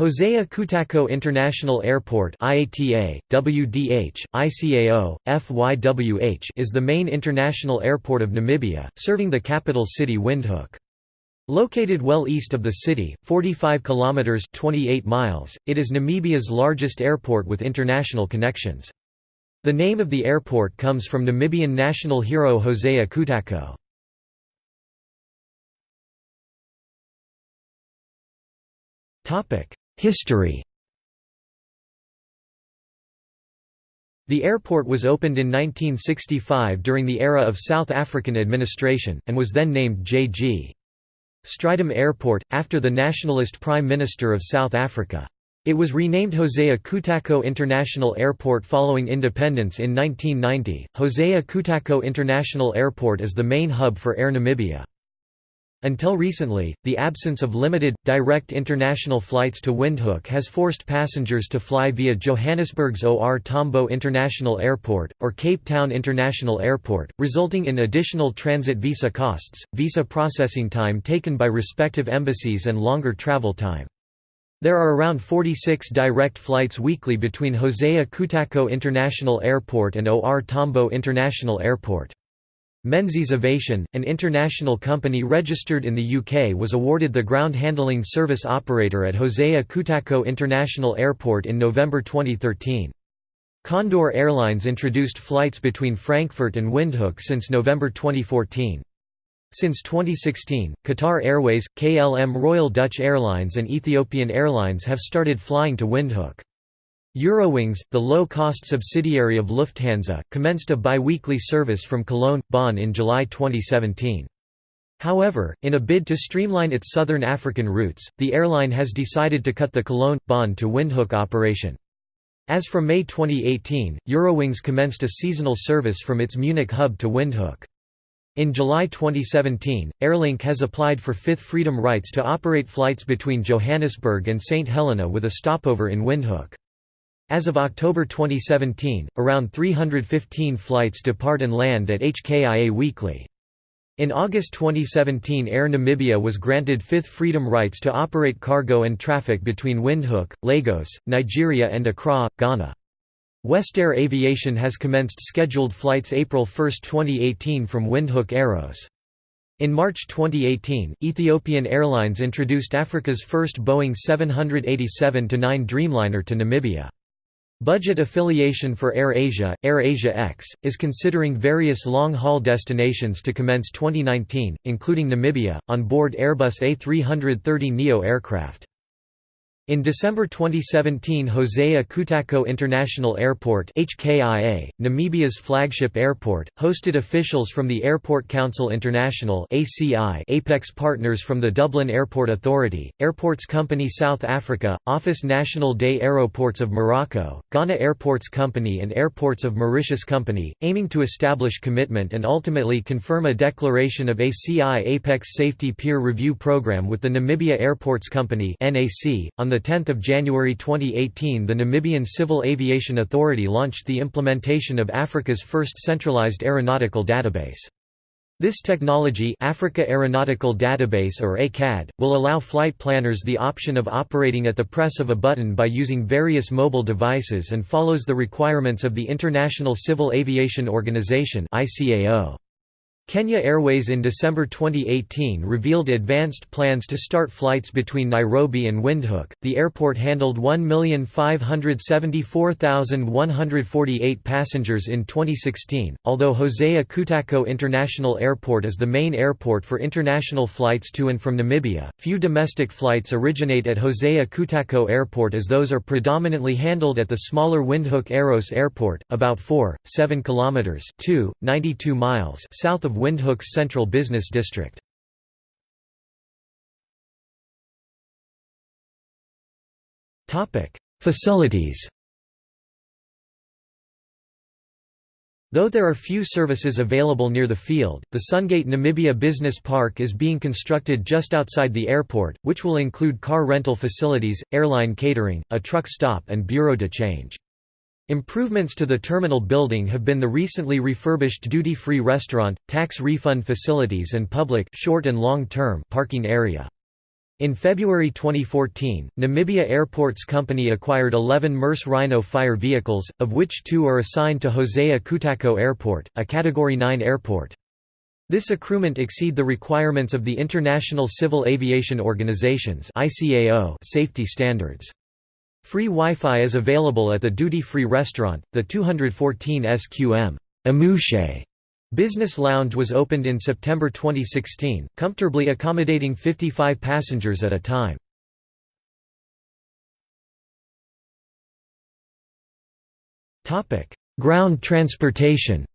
Hosea Kutako International Airport IATA, WDH, ICAO, FYWH is the main international airport of Namibia, serving the capital city Windhoek. Located well east of the city, 45 kilometers 28 miles, it is Namibia's largest airport with international connections. The name of the airport comes from Namibian national hero Hosea Kutako. History The airport was opened in 1965 during the era of South African administration, and was then named J.G. Strydom Airport, after the nationalist Prime Minister of South Africa. It was renamed Hosea Kutako International Airport following independence in 1990. Hosea Kutako International Airport is the main hub for Air Namibia. Until recently, the absence of limited, direct international flights to Windhoek has forced passengers to fly via Johannesburg's OR Tambo International Airport, or Cape Town International Airport, resulting in additional transit visa costs, visa processing time taken by respective embassies and longer travel time. There are around 46 direct flights weekly between Hosea Kutako International Airport and OR Tambo International Airport. Menzies Aviation, an international company registered in the UK was awarded the ground handling service operator at Hosea Kutako International Airport in November 2013. Condor Airlines introduced flights between Frankfurt and Windhoek since November 2014. Since 2016, Qatar Airways, KLM Royal Dutch Airlines and Ethiopian Airlines have started flying to Windhoek. Eurowings, the low-cost subsidiary of Lufthansa, commenced a bi-weekly service from Cologne, Bonn in July 2017. However, in a bid to streamline its southern African routes, the airline has decided to cut the Cologne, Bonn to Windhoek operation. As from May 2018, Eurowings commenced a seasonal service from its Munich hub to Windhoek. In July 2017, Airlink has applied for fifth freedom rights to operate flights between Johannesburg and St Helena with a stopover in Windhoek. As of October 2017, around 315 flights depart and land at HKIA weekly. In August 2017 Air Namibia was granted fifth freedom rights to operate cargo and traffic between Windhoek, Lagos, Nigeria and Accra, Ghana. Westair Aviation has commenced scheduled flights April 1, 2018 from Windhoek Eros. In March 2018, Ethiopian Airlines introduced Africa's first Boeing 787-9 Dreamliner to Namibia. Budget affiliation for AirAsia, AirAsia X, is considering various long-haul destinations to commence 2019, including Namibia, on board Airbus A330neo aircraft. In December 2017 Hosea Kutako International Airport HKIA, Namibia's flagship airport, hosted officials from the Airport Council International ACI Apex partners from the Dublin Airport Authority, Airports Company South Africa, Office National des Aéroports of Morocco, Ghana Airports Company and Airports of Mauritius Company, aiming to establish commitment and ultimately confirm a declaration of ACI Apex Safety Peer Review Program with the Namibia Airports Company on the 10 January 2018 the Namibian Civil Aviation Authority launched the implementation of Africa's first centralized aeronautical database. This technology Africa Aeronautical Database or ACAD, will allow flight planners the option of operating at the press of a button by using various mobile devices and follows the requirements of the International Civil Aviation Organization ICAO. Kenya Airways in December 2018 revealed advanced plans to start flights between Nairobi and Windhoek. The airport handled 1,574,148 passengers in 2016. Although Hosea Kutako International Airport is the main airport for international flights to and from Namibia, few domestic flights originate at Hosea Kutako Airport as those are predominantly handled at the smaller Windhoek Eros Airport, about 4, 7 kilometers, 2, 92 miles south of Windhoek's central business district. Facilities Though there are few services available near the field, the Sungate Namibia Business Park is being constructed just outside the airport, which will include car rental facilities, airline catering, a truck stop and bureau de change. Improvements to the terminal building have been the recently refurbished duty-free restaurant, tax refund facilities and public short and long-term parking area. In February 2014, Namibia Airports Company acquired 11 Merce Rhino fire vehicles, of which two are assigned to Hosea Kutako Airport, a Category 9 airport. This accruement exceed the requirements of the International Civil Aviation Organization's safety standards. Free Wi-Fi is available at the duty-free restaurant, the 214 SQM Business Lounge was opened in September 2016, comfortably accommodating 55 passengers at a time. Ground transportation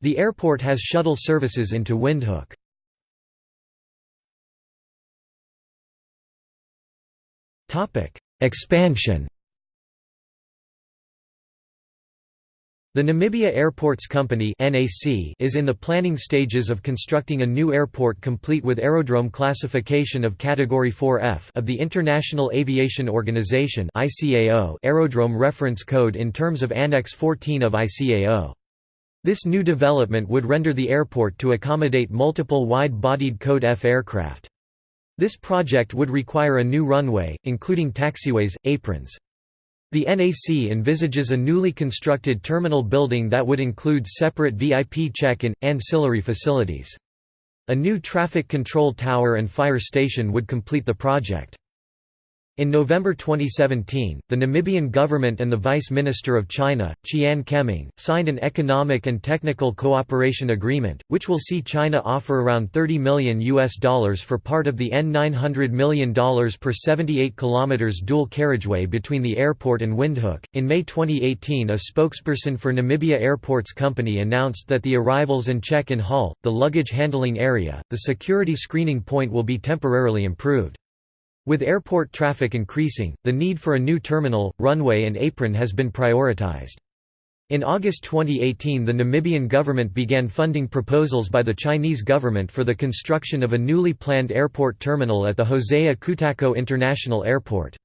The airport has shuttle services into Windhoek. Expansion The Namibia Airports Company is in the planning stages of constructing a new airport complete with aerodrome classification of Category 4F of the International Aviation Organization Aerodrome Reference Code in terms of Annex 14 of ICAO. This new development would render the airport to accommodate multiple wide-bodied Code F aircraft. This project would require a new runway, including taxiways, aprons. The NAC envisages a newly constructed terminal building that would include separate VIP check-in, ancillary facilities. A new traffic control tower and fire station would complete the project. In November 2017, the Namibian government and the Vice Minister of China, Qian Keming, signed an economic and technical cooperation agreement, which will see China offer around 30 million US dollars for part of the N900 million dollars per 78 kilometers dual carriageway between the airport and Windhoek. In May 2018, a spokesperson for Namibia Airports Company announced that the arrivals and check-in hall, the luggage handling area, the security screening point will be temporarily improved. With airport traffic increasing, the need for a new terminal, runway and apron has been prioritized. In August 2018 the Namibian government began funding proposals by the Chinese government for the construction of a newly planned airport terminal at the Hosea Kutako International Airport.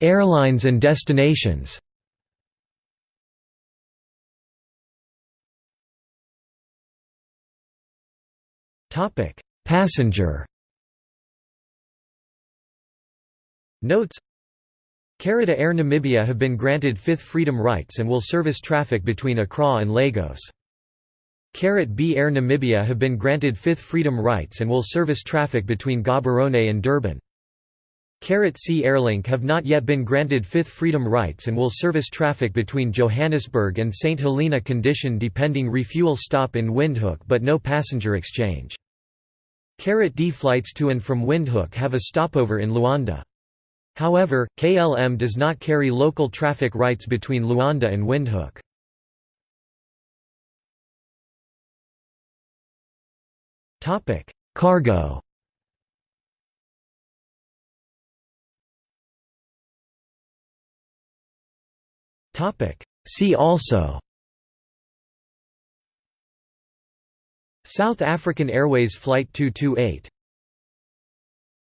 Airlines and destinations Passenger Notes Carita Air Namibia have been granted fifth freedom rights and will service traffic between Accra and Lagos. Carat B Air Namibia have been granted fifth freedom rights and will service traffic between Gaborone and Durban. Carat C Airlink have not yet been granted fifth freedom rights and will service traffic between Johannesburg and St Helena condition depending refuel stop in Windhoek but no passenger exchange. Carat D flights to and from Windhoek have a stopover in Luanda. However, KLM does not carry local traffic rights between Luanda and Windhoek. Cargo See also South African Airways Flight 228